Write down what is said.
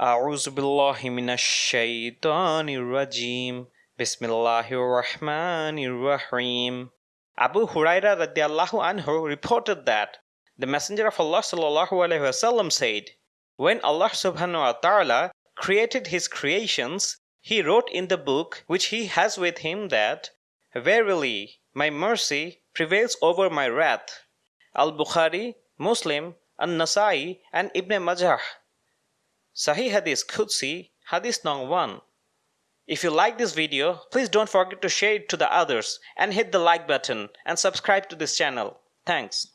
أعوذ بالله من الشيطان الرجيم بسم الله الرحمن الرحيم Abu Huraira radiallahu anhu reported that the Messenger of Allah sallallahu alaihi wasallam said, When Allah subhanahu wa ta'ala created his creations, he wrote in the book which he has with him that, Verily, my mercy prevails over my wrath. Al-Bukhari, Muslim, An-Nasai and Ibn Majah. Sahih Hadith Qudsi, Hadith Nong 1. If you like this video, please don't forget to share it to the others and hit the like button and subscribe to this channel. Thanks.